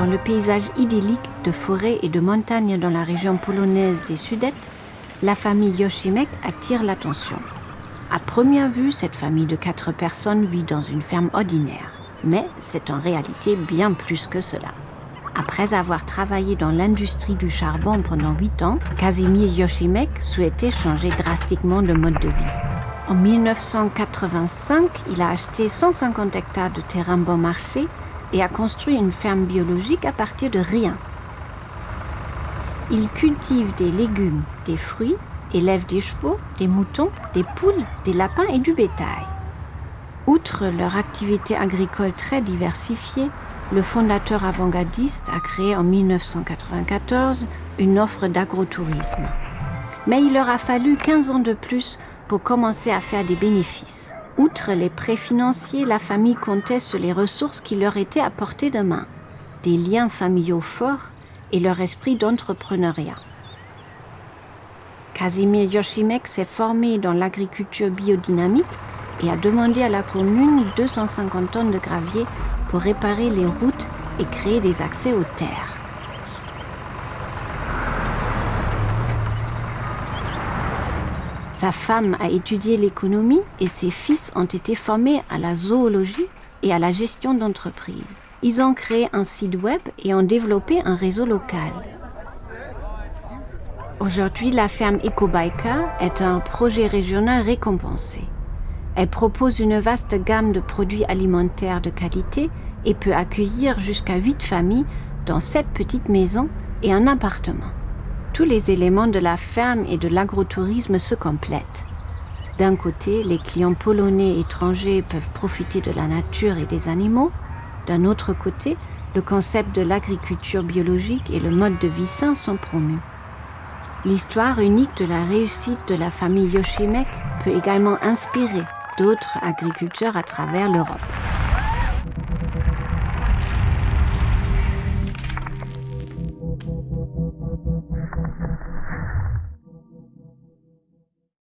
Dans le paysage idyllique de forêts et de montagnes dans la région polonaise des Sudètes, la famille Yoshimek attire l'attention. À première vue, cette famille de quatre personnes vit dans une ferme ordinaire. Mais c'est en réalité bien plus que cela. Après avoir travaillé dans l'industrie du charbon pendant huit ans, Casimir Yoshimek souhaitait changer drastiquement de mode de vie. En 1985, il a acheté 150 hectares de terrain bon marché et a construit une ferme biologique à partir de rien. Il cultive des légumes, des fruits, élève des chevaux, des moutons, des poules, des lapins et du bétail. Outre leur activité agricole très diversifiée, le fondateur avant-gardiste a créé en 1994 une offre d'agrotourisme. Mais il leur a fallu 15 ans de plus pour commencer à faire des bénéfices. Outre les prêts financiers, la famille comptait sur les ressources qui leur étaient à portée de main, des liens familiaux forts et leur esprit d'entrepreneuriat. Casimir Yoshimek s'est formé dans l'agriculture biodynamique et a demandé à la commune 250 tonnes de gravier pour réparer les routes et créer des accès aux terres. Sa femme a étudié l'économie et ses fils ont été formés à la zoologie et à la gestion d'entreprises. Ils ont créé un site web et ont développé un réseau local. Aujourd'hui, la ferme EcoBaika est un projet régional récompensé. Elle propose une vaste gamme de produits alimentaires de qualité et peut accueillir jusqu'à 8 familles dans 7 petites maisons et un appartement. Tous les éléments de la ferme et de l'agrotourisme se complètent. D'un côté, les clients polonais et étrangers peuvent profiter de la nature et des animaux. D'un autre côté, le concept de l'agriculture biologique et le mode de vie sain sont promus. L'histoire unique de la réussite de la famille Yoshimek peut également inspirer d'autres agriculteurs à travers l'Europe.